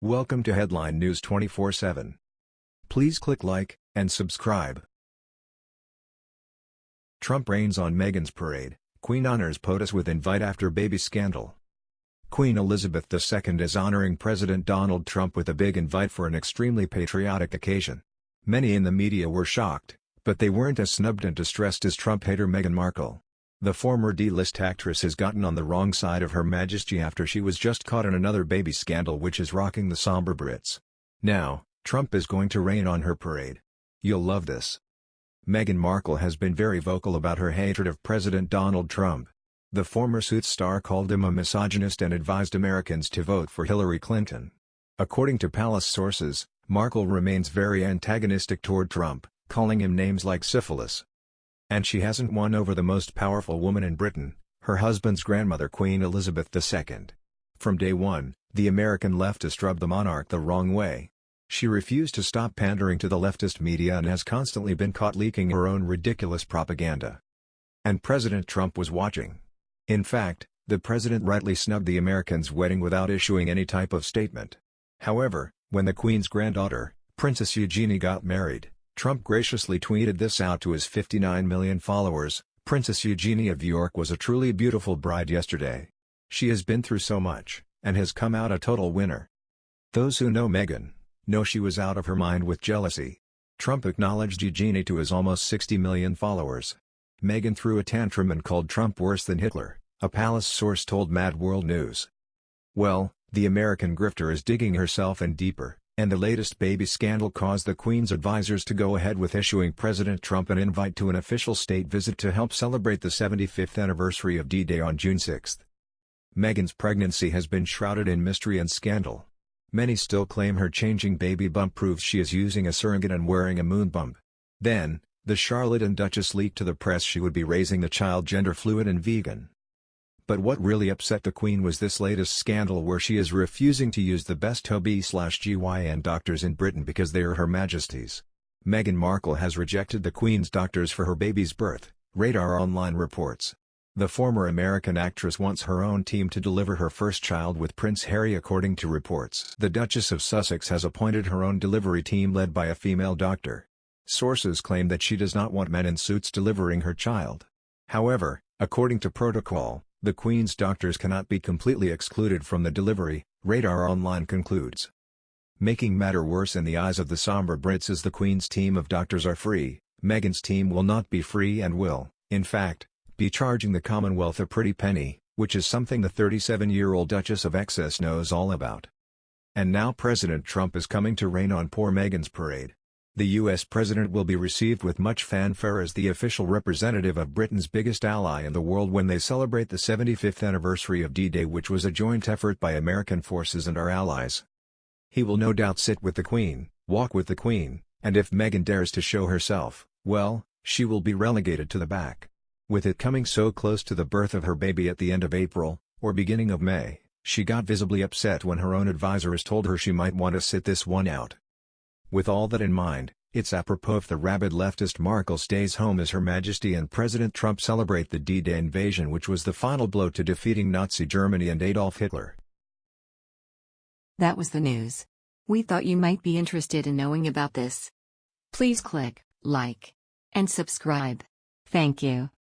Welcome to Headline News 24/7. Please click like and subscribe. Trump rains on Meghan's parade. Queen honors POTUS with invite after baby scandal. Queen Elizabeth II is honoring President Donald Trump with a big invite for an extremely patriotic occasion. Many in the media were shocked, but they weren't as snubbed and distressed as Trump hater Meghan Markle. The former D-list actress has gotten on the wrong side of Her Majesty after she was just caught in another baby scandal which is rocking the somber Brits. Now, Trump is going to rain on her parade. You'll love this. Meghan Markle has been very vocal about her hatred of President Donald Trump. The former Suits star called him a misogynist and advised Americans to vote for Hillary Clinton. According to palace sources, Markle remains very antagonistic toward Trump, calling him names like syphilis, and she hasn't won over the most powerful woman in Britain, her husband's grandmother Queen Elizabeth II. From day one, the American leftist rubbed the monarch the wrong way. She refused to stop pandering to the leftist media and has constantly been caught leaking her own ridiculous propaganda. And President Trump was watching. In fact, the president rightly snubbed the Americans' wedding without issuing any type of statement. However, when the Queen's granddaughter, Princess Eugenie got married, Trump graciously tweeted this out to his 59 million followers, Princess Eugenie of York was a truly beautiful bride yesterday. She has been through so much, and has come out a total winner. Those who know Meghan, know she was out of her mind with jealousy. Trump acknowledged Eugenie to his almost 60 million followers. Meghan threw a tantrum and called Trump worse than Hitler, a palace source told Mad World News. Well, the American grifter is digging herself in deeper and the latest baby scandal caused the Queen's advisers to go ahead with issuing President Trump an invite to an official state visit to help celebrate the 75th anniversary of D-Day on June 6. Meghan's pregnancy has been shrouded in mystery and scandal. Many still claim her changing baby bump proves she is using a surrogate and wearing a moon bump. Then, the Charlotte and Duchess leaked to the press she would be raising the child gender fluid and vegan. But what really upset the Queen was this latest scandal where she is refusing to use the best OB-GYN doctors in Britain because they are Her Majesty's. Meghan Markle has rejected the Queen's doctors for her baby's birth, Radar Online reports. The former American actress wants her own team to deliver her first child with Prince Harry according to reports. The Duchess of Sussex has appointed her own delivery team led by a female doctor. Sources claim that she does not want men in suits delivering her child. However, according to protocol, the Queen's doctors cannot be completely excluded from the delivery, Radar Online concludes. Making matter worse in the eyes of the somber Brits is the Queen's team of doctors are free, Meghan's team will not be free and will, in fact, be charging the Commonwealth a pretty penny, which is something the 37-year-old Duchess of Essex knows all about. And now President Trump is coming to rain on poor Meghan's parade. The U.S. president will be received with much fanfare as the official representative of Britain's biggest ally in the world when they celebrate the 75th anniversary of D-Day which was a joint effort by American forces and our allies. He will no doubt sit with the Queen, walk with the Queen, and if Meghan dares to show herself, well, she will be relegated to the back. With it coming so close to the birth of her baby at the end of April, or beginning of May, she got visibly upset when her own advisors told her she might want to sit this one out. With all that in mind, it's apropos if the rabid leftist Markle stays home as Her Majesty and President Trump celebrate the D-Day invasion which was the final blow to defeating Nazi Germany and Adolf Hitler. That was the news. We thought you might be interested in knowing about this. Please click like and subscribe. Thank you.